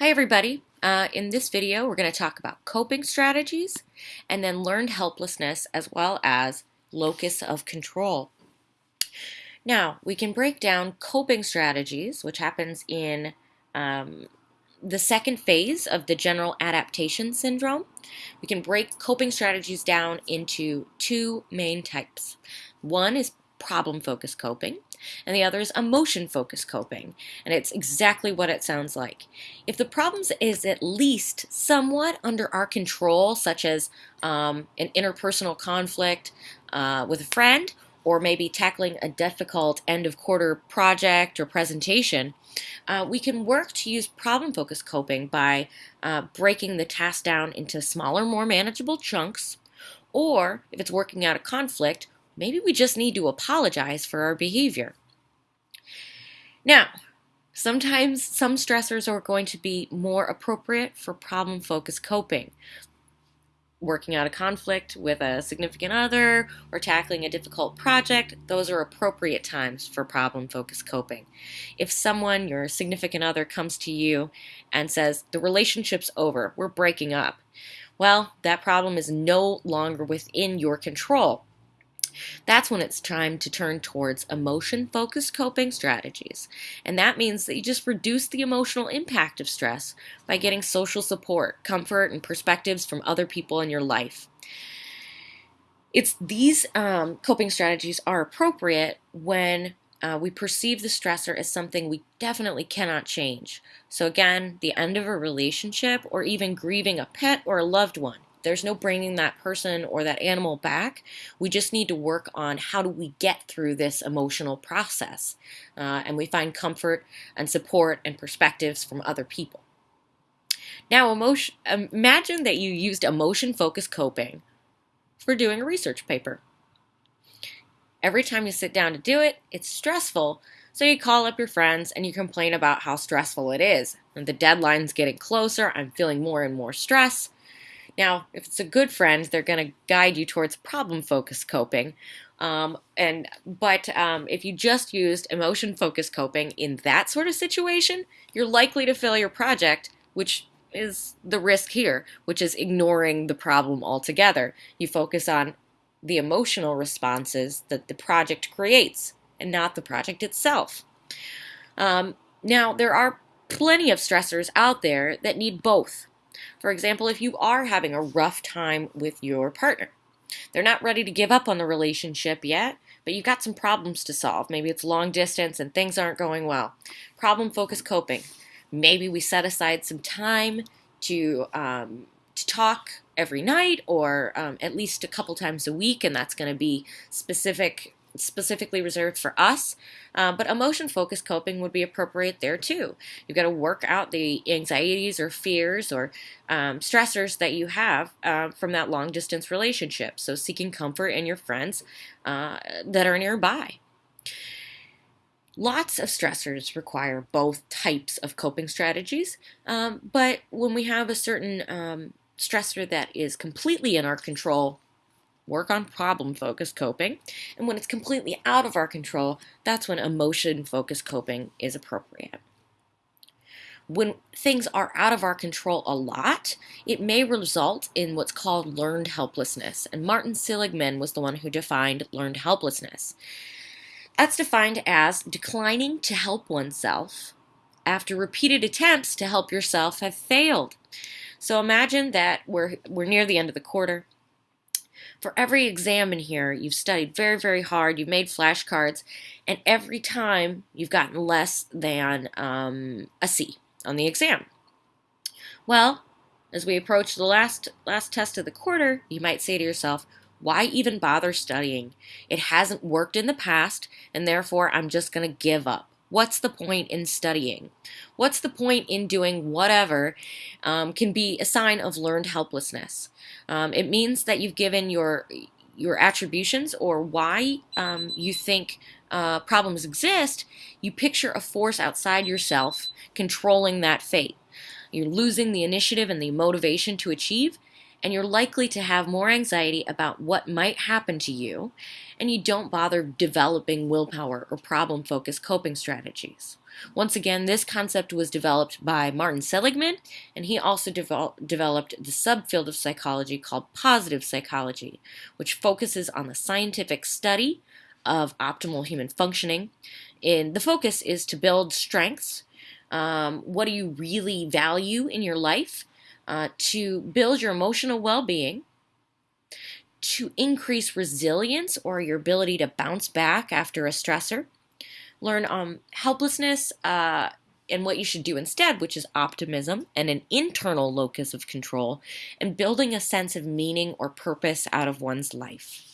Hi everybody. Uh, in this video we're going to talk about coping strategies and then learned helplessness as well as locus of control. Now we can break down coping strategies which happens in um, the second phase of the general adaptation syndrome. We can break coping strategies down into two main types. One is problem focused coping and the other is emotion focused coping. And it's exactly what it sounds like. If the problem is at least somewhat under our control, such as um, an interpersonal conflict uh, with a friend, or maybe tackling a difficult end of quarter project or presentation, uh, we can work to use problem focused coping by uh, breaking the task down into smaller, more manageable chunks. Or if it's working out a conflict, maybe we just need to apologize for our behavior. Now, sometimes some stressors are going to be more appropriate for problem focused coping. Working out a conflict with a significant other or tackling a difficult project, those are appropriate times for problem focused coping. If someone, your significant other, comes to you and says, The relationship's over, we're breaking up, well, that problem is no longer within your control. That's when it's time to turn towards emotion focused coping strategies. And that means that you just reduce the emotional impact of stress by getting social support, comfort, and perspectives from other people in your life. It's these um, coping strategies are appropriate when uh, we perceive the stressor as something we definitely cannot change. So, again, the end of a relationship or even grieving a pet or a loved one. There's no bringing that person or that animal back. We just need to work on how do we get through this emotional process. Uh, and we find comfort and support and perspectives from other people. Now, emotion, imagine that you used emotion focused coping for doing a research paper. Every time you sit down to do it, it's stressful, so you call up your friends and you complain about how stressful it is. And the deadline's getting closer, I'm feeling more and more stress. Now, if it's a good friend, they're going to guide you towards problem-focused coping. Um, and but um, if you just used emotion-focused coping in that sort of situation, you're likely to fail your project, which is the risk here, which is ignoring the problem altogether. You focus on the emotional responses that the project creates and not the project itself. Um, now, there are plenty of stressors out there that need both. For example, if you are having a rough time with your partner, they're not ready to give up on the relationship yet, but you've got some problems to solve. Maybe it's long distance and things aren't going well. Problem focused coping. Maybe we set aside some time to um, to talk every night or um, at least a couple times a week, and that's going to be specific specifically reserved for us, uh, but emotion focused coping would be appropriate there too. You've got to work out the anxieties or fears or um, stressors that you have uh, from that long distance relationship. So, seeking comfort in your friends uh, that are nearby. Lots of stressors require both types of coping strategies, um, but when we have a certain um, stressor that is completely in our control, work on problem focused coping. And when it's completely out of our control, that's when emotion focused coping is appropriate. When things are out of our control a lot, it may result in what's called learned helplessness. And Martin Seligman was the one who defined learned helplessness. That's defined as declining to help oneself after repeated attempts to help yourself have failed. So imagine that we're, we're near the end of the quarter for every exam in here, you've studied very, very hard, you've made flashcards, and every time you've gotten less than um, a C on the exam. Well, as we approach the last, last test of the quarter, you might say to yourself, why even bother studying? It hasn't worked in the past, and therefore I'm just going to give up. What's the point in studying? What's the point in doing whatever um, can be a sign of learned helplessness. Um, it means that you've given your your attributions or why um, you think uh, problems exist, you picture a force outside yourself controlling that fate. You're losing the initiative and the motivation to achieve, and you're likely to have more anxiety about what might happen to you, and you don't bother developing willpower or problem focused coping strategies. Once again, this concept was developed by Martin Seligman, and he also devel- developed the subfield of psychology called positive psychology, which focuses on the scientific study of optimal human functioning. And the focus is to build strengths. Um, what do you really value in your life? Uh, to build your emotional well being, to increase resilience or your ability to bounce back after a stressor, learn um, helplessness uh, and what you should do instead, which is optimism and an internal locus of control, and building a sense of meaning or purpose out of one's life.